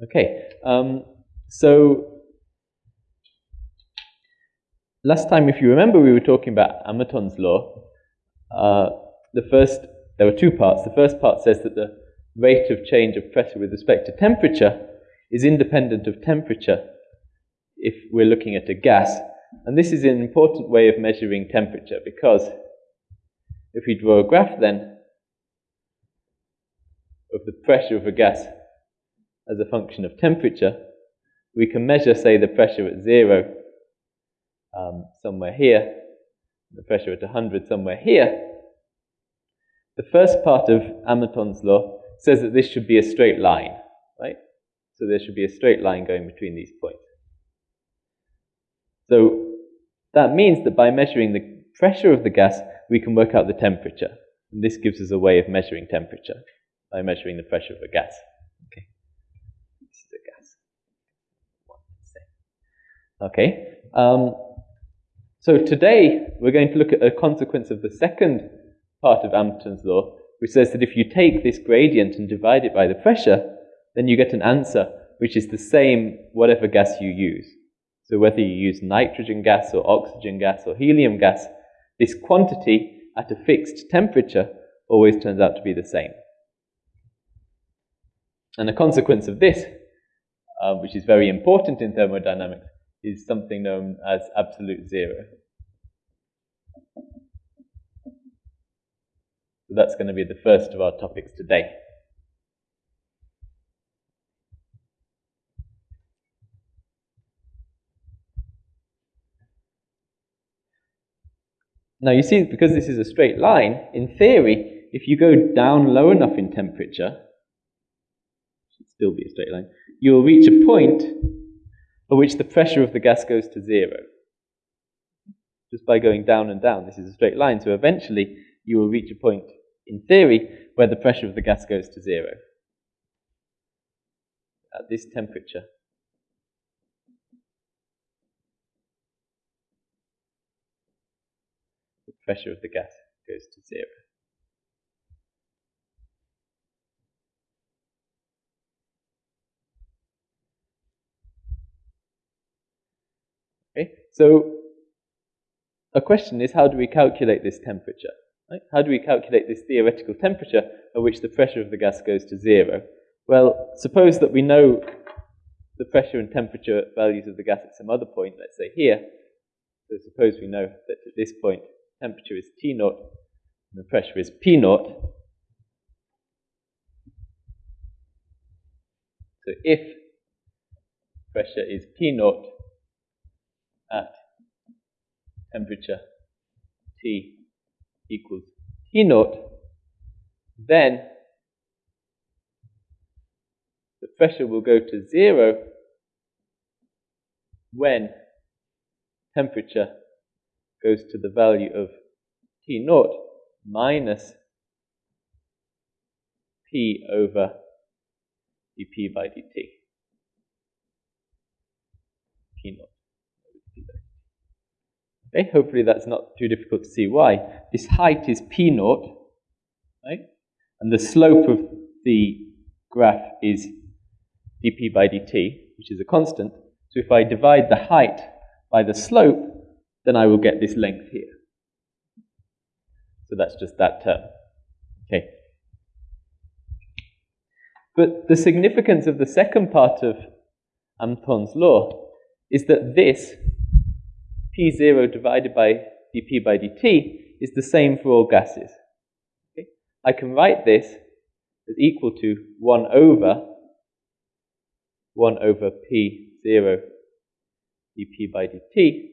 Okay, um, so last time, if you remember, we were talking about Amontons' law. Uh, the first, there were two parts. The first part says that the rate of change of pressure with respect to temperature is independent of temperature if we're looking at a gas. And this is an important way of measuring temperature because if we draw a graph then of the pressure of a gas as a function of temperature, we can measure, say, the pressure at zero um, somewhere here, the pressure at 100 somewhere here. The first part of Amontons' law says that this should be a straight line, right? So there should be a straight line going between these points. So that means that by measuring the pressure of the gas, we can work out the temperature. And this gives us a way of measuring temperature by measuring the pressure of a gas. Okay, this is a gas. Okay, um, so today we're going to look at a consequence of the second part of Amontons' law, which says that if you take this gradient and divide it by the pressure, then you get an answer which is the same whatever gas you use. So whether you use nitrogen gas or oxygen gas or helium gas, this quantity at a fixed temperature always turns out to be the same. And a consequence of this, uh, which is very important in thermodynamics, is something known as absolute zero. So that's going to be the first of our topics today. Now you see, because this is a straight line, in theory, if you go down low enough in temperature, should still be a straight line, you will reach a point at which the pressure of the gas goes to zero. Just by going down and down, this is a straight line, so eventually you will reach a point, in theory, where the pressure of the gas goes to zero. At this temperature. The pressure of the gas goes to zero. Okay, so a question is how do we calculate this temperature? Right? How do we calculate this theoretical temperature at which the pressure of the gas goes to zero? Well, suppose that we know the pressure and temperature values of the gas at some other point, let's say here. So suppose we know that at this point temperature is T naught and the pressure is P naught. So if pressure is P naught at temperature T equals T naught, then the pressure will go to zero when temperature goes to the value of T naught minus P over dP by dt. P naught. Okay, hopefully that's not too difficult to see why. This height is P naught, right? And the slope of the graph is dP by dt, which is a constant. So if I divide the height by the slope, then I will get this length here. So that's just that term. Okay. But the significance of the second part of Amontons' law is that this P0 divided by dP by dt is the same for all gases. Okay? I can write this as equal to 1 over 1 over P0 dP by dt.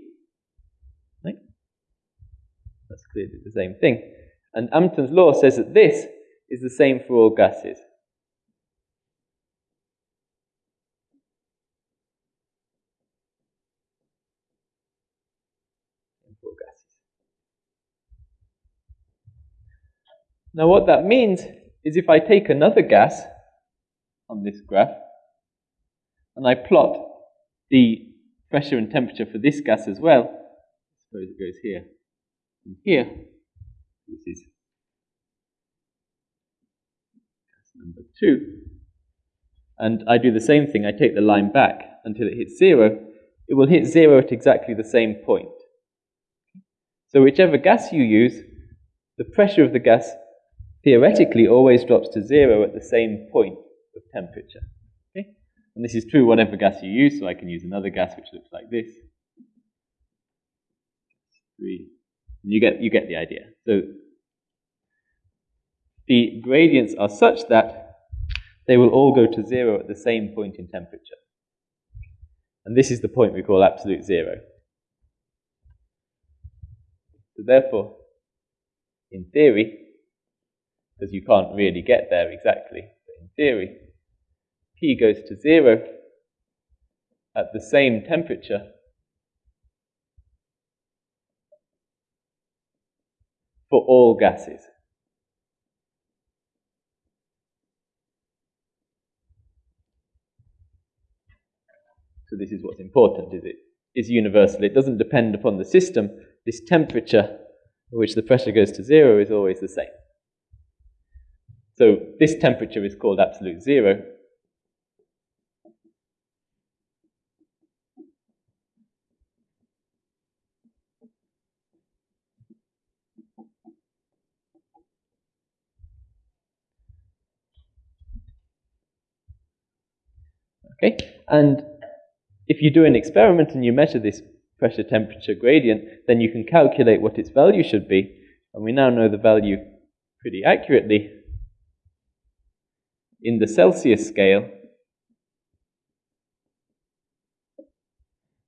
Right? That's clearly the same thing. And Amontons' law says that this is the same for all gases. Now what that means is if I take another gas on this graph and I plot the pressure and temperature for this gas as well, suppose it goes here and here, this is gas number two, and I do the same thing, I take the line back until it hits zero, it will hit zero at exactly the same point. So whichever gas you use, the pressure of the gas theoretically always drops to zero at the same point of temperature. Okay? And this is true whatever gas you use, so I can use another gas which looks like this. Three. You get, you get the idea. So the gradients are such that they will all go to zero at the same point in temperature. And this is the point we call absolute zero. So therefore, in theory, because you can't really get there exactly, but in theory, P goes to zero at the same temperature for all gases. So this is what's important, is it is universal. It doesn't depend upon the system. This temperature at which the pressure goes to zero is always the same. So this temperature is called absolute zero. Okay, and if you do an experiment and you measure this pressure temperature gradient, then you can calculate what its value should be. And we now know the value pretty accurately. In the Celsius scale,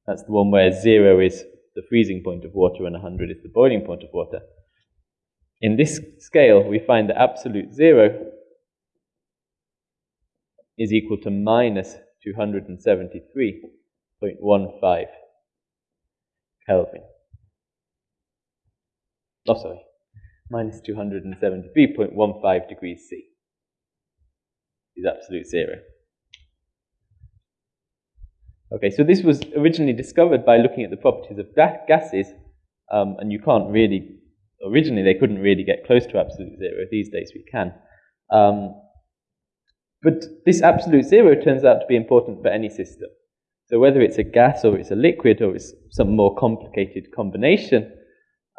that's the one where zero is the freezing point of water and 100 is the boiling point of water. In this scale, we find that absolute zero is equal to minus 273.15 Kelvin. Oh, sorry, minus 273.15 degrees C is absolute zero. Okay, so this was originally discovered by looking at the properties of gases, um, and you can't really, originally they couldn't really get close to absolute zero. These days we can. Um, but this absolute zero turns out to be important for any system. So whether it's a gas or it's a liquid or it's some more complicated combination,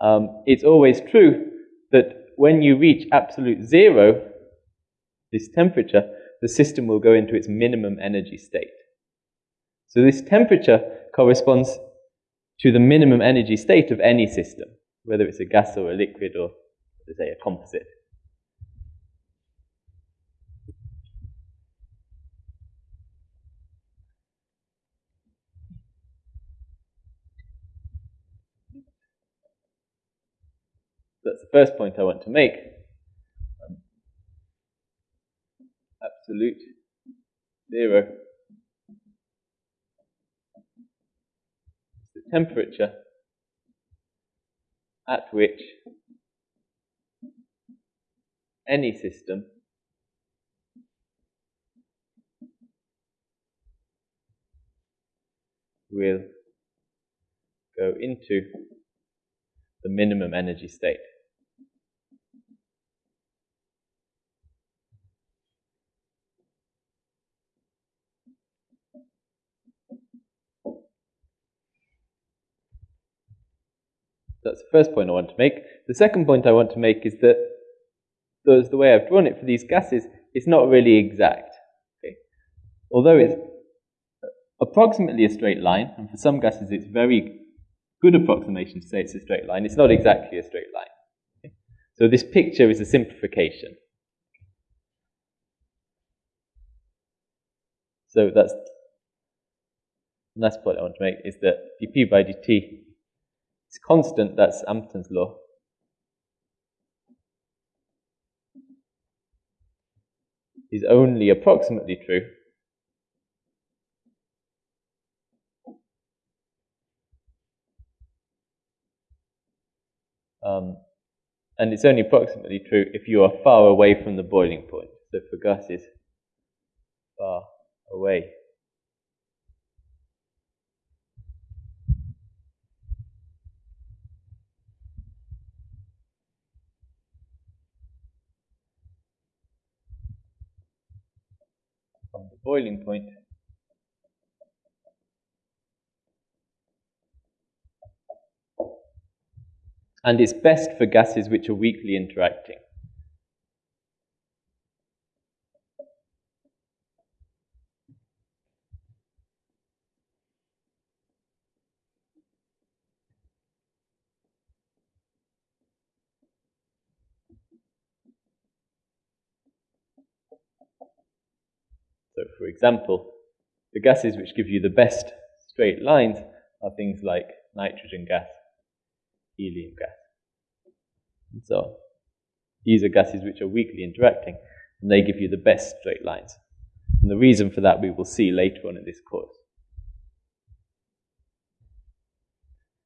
um, it's always true that when you reach absolute zero, this temperature, the system will go into its minimum energy state. So this temperature corresponds to the minimum energy state of any system, whether it's a gas or a liquid or, say, a composite. that's the first point I want to make. Um, absolute zero the temperature at which any system will go into the minimum energy state. That's the first point I want to make. The second point I want to make is that the way I've drawn it for these gases, it's not really exact. Okay? Although it's approximately a straight line, and for some gases it's very good approximation to say it's a straight line, it's not exactly a straight line. Okay? So this picture is a simplification. So that's the last point I want to make is that dp by dt it's constant, that's Amontons' law. Is only approximately true. Um, and it's only approximately true if you are far away from the boiling point. So for gases, far away boiling point. And it's best for gases which are weakly interacting. So, for example, the gases which give you the best straight lines are things like nitrogen gas, helium gas, and so on. These are gases which are weakly interacting, and they give you the best straight lines. And the reason for that we will see later on in this course.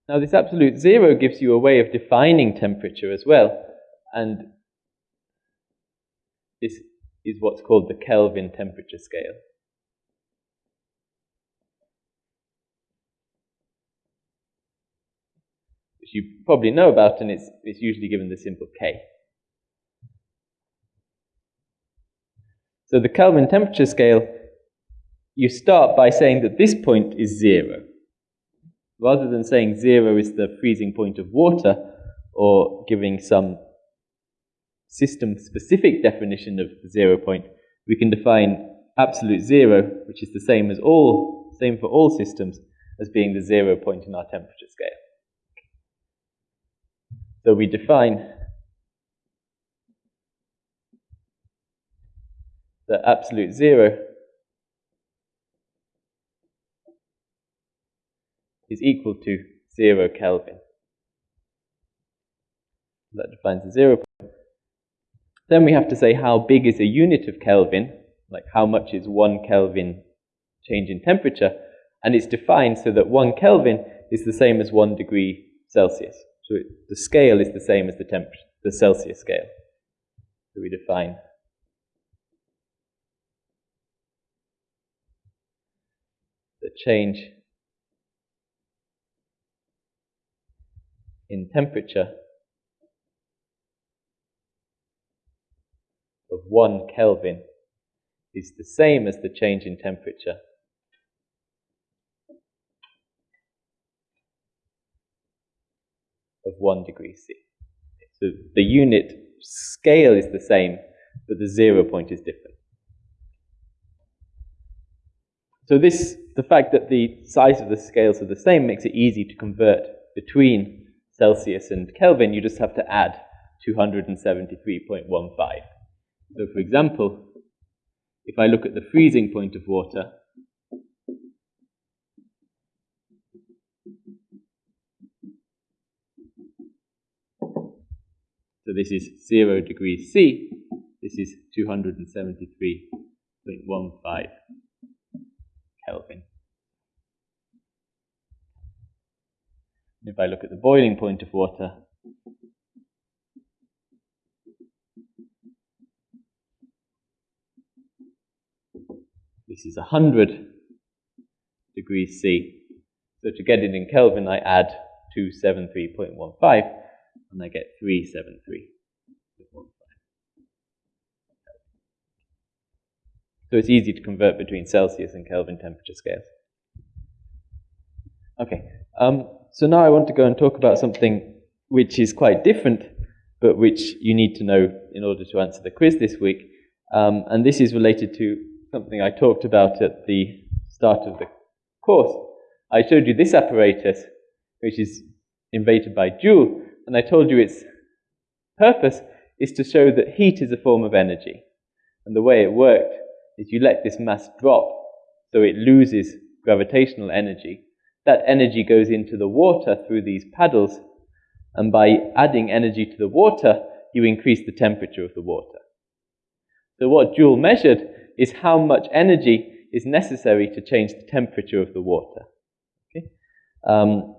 Now, this absolute zero gives you a way of defining temperature as well, and this is what's called the Kelvin temperature scale. You probably know about, and it's, it's usually given the symbol K. So the Kelvin temperature scale, you start by saying that this point is zero. Rather than saying zero is the freezing point of water, or giving some system-specific definition of zero point, we can define absolute zero, which is the same as all, same for all systems, as being the zero point in our temperature scale. So we define the absolute zero is equal to zero Kelvin. That defines the zero point. Then we have to say how big is a unit of Kelvin, like how much is one Kelvin change in temperature, and it's defined so that one Kelvin is the same as one degree Celsius. So it, the scale is the same as the temperature, the Celsius scale. So we define the change in temperature of 1 Kelvin is the same as the change in temperature of 1 degree C. So the unit scale is the same, but the zero point is different. So this, the fact that the size of the scales are the same makes it easy to convert between Celsius and Kelvin. You just have to add 273.15. So for example, if I look at the freezing point of water, so this is 0 degrees C, this is 273.15 Kelvin. If I look at the boiling point of water, This is 100 degrees C. So to get it in Kelvin, I add 273.15 and I get 373.15. So it's easy to convert between Celsius and Kelvin temperature scales. Okay, um, so now I want to go and talk about something which is quite different, but which you need to know in order to answer the quiz this week. Um, and this is related to something I talked about at the start of the course. I showed you this apparatus, which is invented by Joule, and I told you its purpose is to show that heat is a form of energy. And the way it worked is you let this mass drop so it loses gravitational energy. That energy goes into the water through these paddles, and by adding energy to the water, you increase the temperature of the water. So what Joule measured is how much energy is necessary to change the temperature of the water. Okay? Um,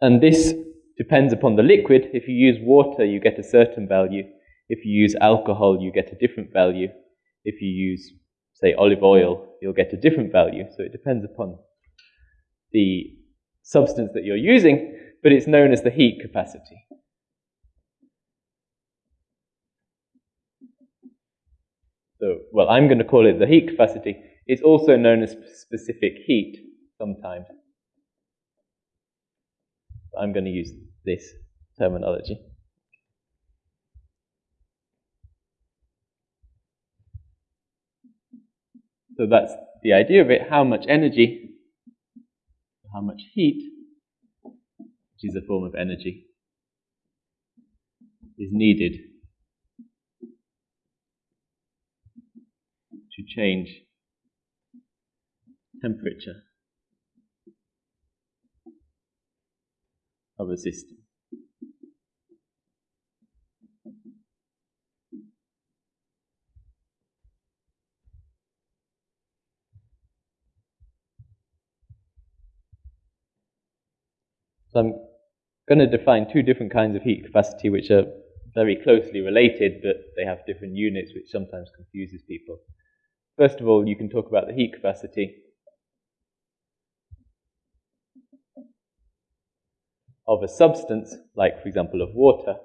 and this depends upon the liquid. If you use water, you get a certain value. If you use alcohol, you get a different value. If you use, say, olive oil, you'll get a different value. So it depends upon the substance that you're using, but it's known as the heat capacity. So, well, I'm going to call it the heat capacity. It's also known as specific heat sometimes. I'm going to use this terminology. So that's the idea of it, how much energy, how much heat, which is a form of energy, is needed to change temperature of a system. So I'm going to define two different kinds of heat capacity which are very closely related, but they have different units, which sometimes confuses people. First of all, you can talk about the heat capacity of a substance, like, for example, of water.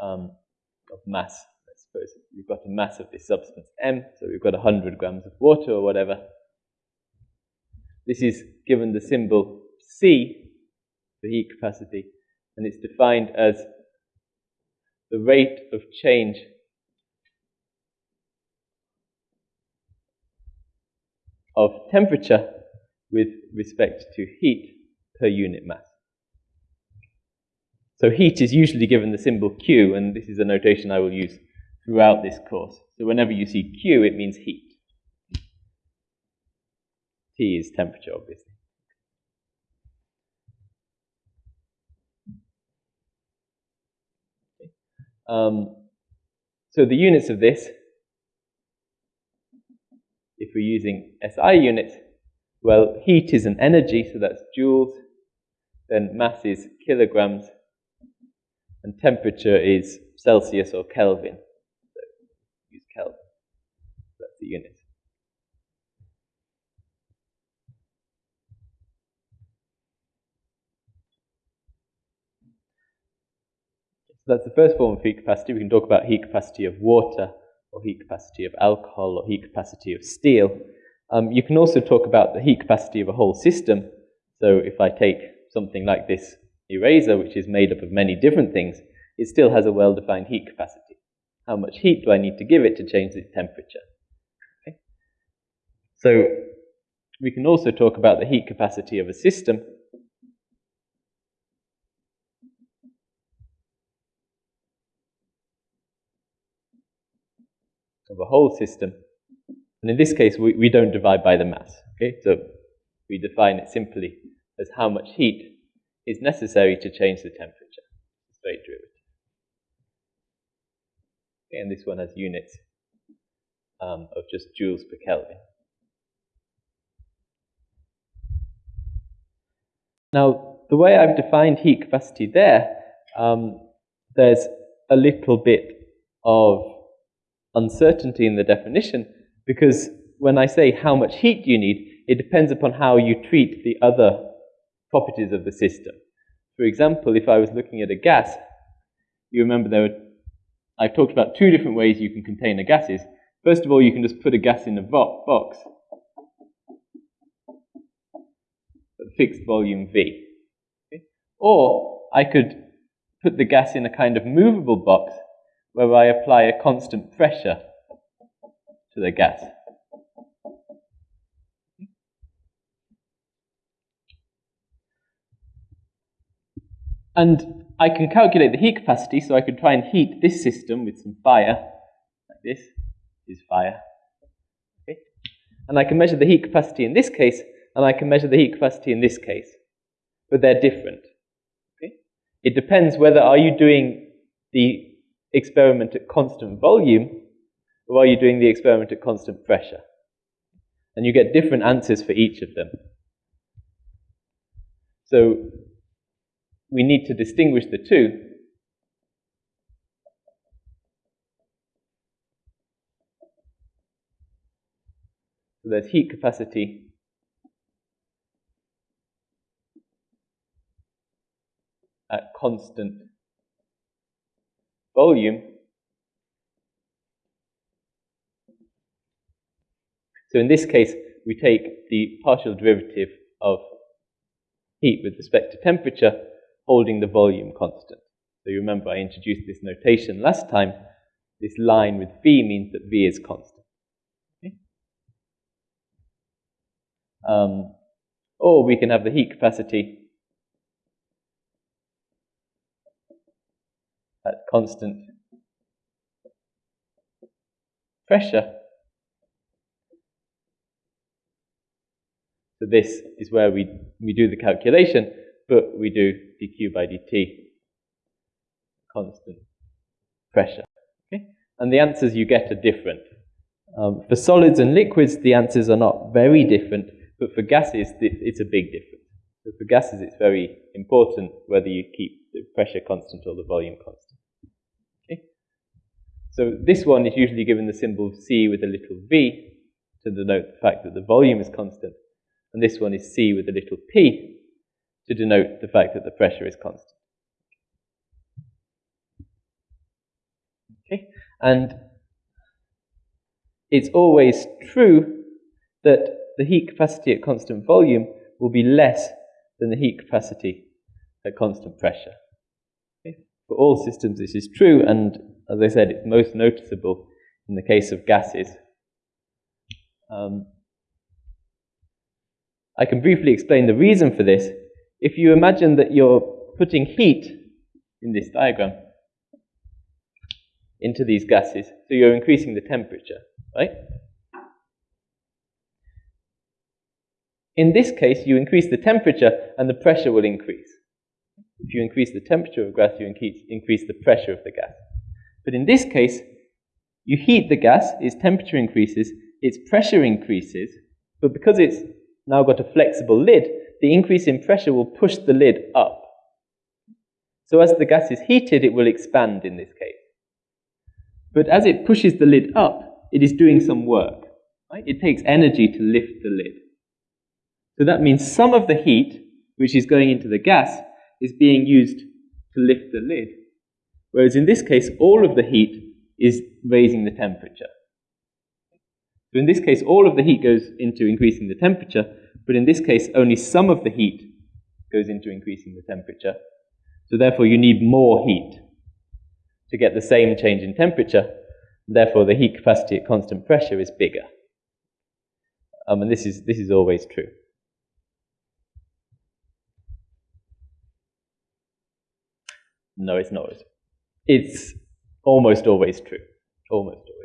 Um, of mass suppose we've got a mass of this substance M, so we've got 100 grams of water or whatever. This is given the symbol C for heat capacity, and it's defined as the rate of change of temperature with respect to heat per unit mass. So heat is usually given the symbol Q, and this is a notation I will use throughout this course. So whenever you see Q, it means heat. T is temperature, obviously. Um, so the units of this, if we're using SI units, well, heat is an energy, so that's joules. Then mass is kilograms. And temperature is Celsius or Kelvin. So use Kelvin. That's the unit. So that's the first form of heat capacity. We can talk about heat capacity of water, or heat capacity of alcohol, or heat capacity of steel. Um, you can also talk about the heat capacity of a whole system. So if I take something like this eraser, which is made up of many different things, it still has a well-defined heat capacity. How much heat do I need to give it to change its temperature? Okay. So we can also talk about the heat capacity of a system. Of a whole system. And in this case, we, we don't divide by the mass. Okay, so we define it simply as how much heat is necessary to change the temperature. Straight derivative. Okay, and this one has units um, of just joules per Kelvin. Now, the way I've defined heat capacity there, um, there's a little bit of uncertainty in the definition because when I say how much heat you need, it depends upon how you treat the other properties of the system. For example, if I was looking at a gas, you remember there were I've talked about two different ways you can contain the gases. First of all, you can just put a gas in a box at fixed volume V. Okay? Or I could put the gas in a kind of movable box where I apply a constant pressure to the gas. And I can calculate the heat capacity, so I could try and heat this system with some fire, like this is fire. Okay? And I can measure the heat capacity in this case, and I can measure the heat capacity in this case. But they're different. Okay? It depends whether are you doing the experiment at constant volume, or are you doing the experiment at constant pressure? And you get different answers for each of them. So we need to distinguish the two. So there's heat capacity at constant volume. So in this case, we take the partial derivative of heat with respect to temperature, holding the volume constant. So you remember I introduced this notation last time. This line with V means that V is constant. Okay? Um, or we can have the heat capacity at constant pressure. So this is where we, we do the calculation, but we do dq by dt constant pressure. Okay? And the answers you get are different. Um, for solids and liquids, the answers are not very different, but for gases, it's a big difference. So for gases, it's very important whether you keep the pressure constant or the volume constant. So this one is usually given the symbol C with a little v to denote the fact that the volume is constant, and this one is C with a little p to denote the fact that the pressure is constant. Okay? And it's always true that the heat capacity at constant volume will be less than the heat capacity at constant pressure. Okay? For all systems, this is true, and as I said, it's most noticeable in the case of gases. Um, I can briefly explain the reason for this. If you imagine that you're putting heat in this diagram, into these gases. So you're increasing the temperature, right? In this case, you increase the temperature and the pressure will increase. If you increase the temperature of gas, you increase the pressure of the gas. But in this case, you heat the gas, its temperature increases, its pressure increases, but because it's now got a flexible lid, the increase in pressure will push the lid up. So as the gas is heated, it will expand in this case. But as it pushes the lid up, it is doing some work. Right? It takes energy to lift the lid. So that means some of the heat, which is going into the gas, is being used to lift the lid. Whereas in this case, all of the heat is raising the temperature. So in this case, all of the heat goes into increasing the temperature, but in this case, only some of the heat goes into increasing the temperature. So therefore, you need more heat to get the same change in temperature. Therefore, the heat capacity at constant pressure is bigger. Um, and this is, this is always true. No, it's not. It's almost always true. Almost always.